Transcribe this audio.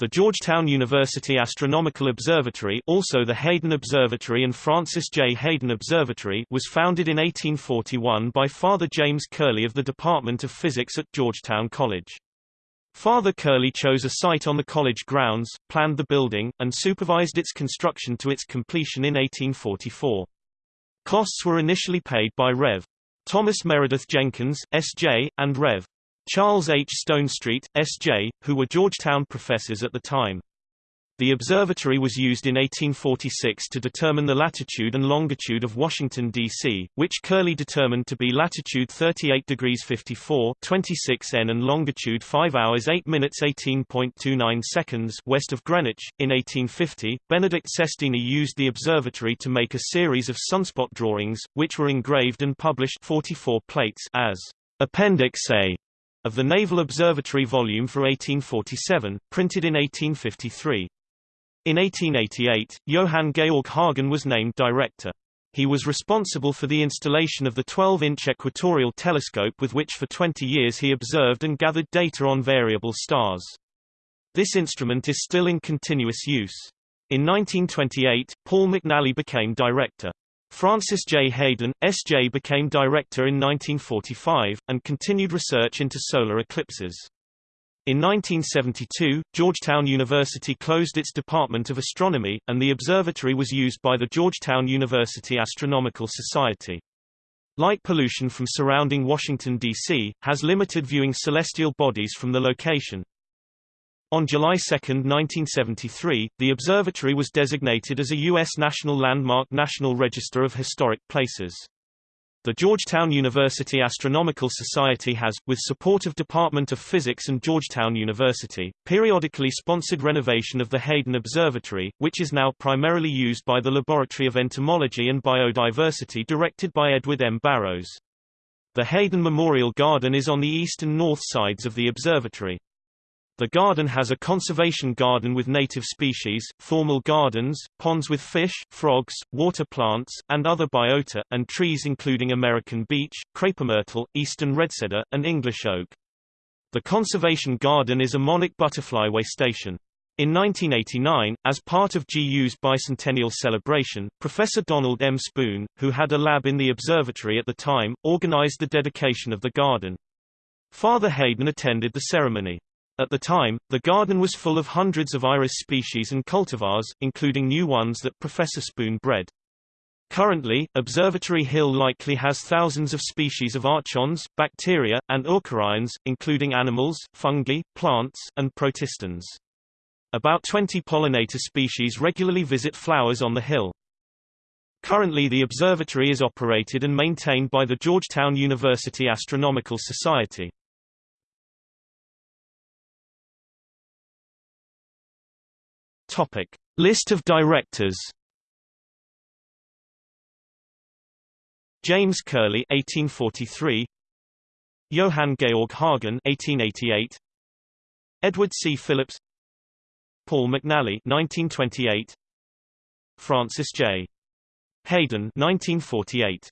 The Georgetown University Astronomical Observatory also the Heyden Observatory and Francis J. Heyden Observatory was founded in 1841 by Father James Curley of the Department of Physics at Georgetown College. Father Curley chose a site on the college grounds, planned the building, and supervised its construction to its completion in 1844. Costs were initially paid by Rev. Thomas Meredith Jenkins, S.J., and Rev. Charles H. Stonestreet, S.J., who were Georgetown professors at the time. The observatory was used in 1846 to determine the latitude and longitude of Washington, D.C., which Curley determined to be latitude 38 degrees 54 26 N and longitude 5 hours 8 minutes 18.29 seconds west of Greenwich. In 1850, Benedict Sestini used the observatory to make a series of sunspot drawings, which were engraved and published 44 plates as Appendix A of the Naval Observatory volume for 1847, printed in 1853. In 1888, Johann Georg Hagen was named director. He was responsible for the installation of the 12-inch equatorial telescope with which for 20 years he observed and gathered data on variable stars. This instrument is still in continuous use. In 1928, Paul McNally became director. Francis J. Heyden, S.J. became director in 1945, and continued research into solar eclipses. In 1972, Georgetown University closed its Department of Astronomy, and the observatory was used by the Georgetown University Astronomical Society. Light pollution from surrounding Washington, D.C., has limited viewing celestial bodies from the location. On July 2, 1973, the observatory was designated as a U.S. National Landmark National Register of Historic Places. The Georgetown University Astronomical Society has, with support of Department of Physics and Georgetown University, periodically sponsored renovation of the Heyden Observatory, which is now primarily used by the Laboratory of Entomology and Biodiversity directed by Edward M. Barrows. The Heyden Memorial Garden is on the east and north sides of the observatory. The garden has a conservation garden with native species, formal gardens, ponds with fish, frogs, water plants, and other biota, and trees including American beech, crepemyrtle, eastern redcedar, and English oak. The conservation garden is a monarch butterfly way station. In 1989, as part of GU's bicentennial celebration, Professor Donald M. Spoon, who had a lab in the observatory at the time, organized the dedication of the garden. Father Heyden attended the ceremony. At the time, the garden was full of hundreds of iris species and cultivars, including new ones that Professor Spoon bred. Currently, Observatory Hill likely has thousands of species of archons, bacteria, and eukaryotes, including animals, fungi, plants, and protistans. About 20 pollinator species regularly visit flowers on the hill. Currently the observatory is operated and maintained by the Georgetown University Astronomical Society. Topic: List of directors. James Curley 1843 Johann Georg Hagen 1888 Edward C. Phillips Paul McNally 1928 Francis J. Heyden 1948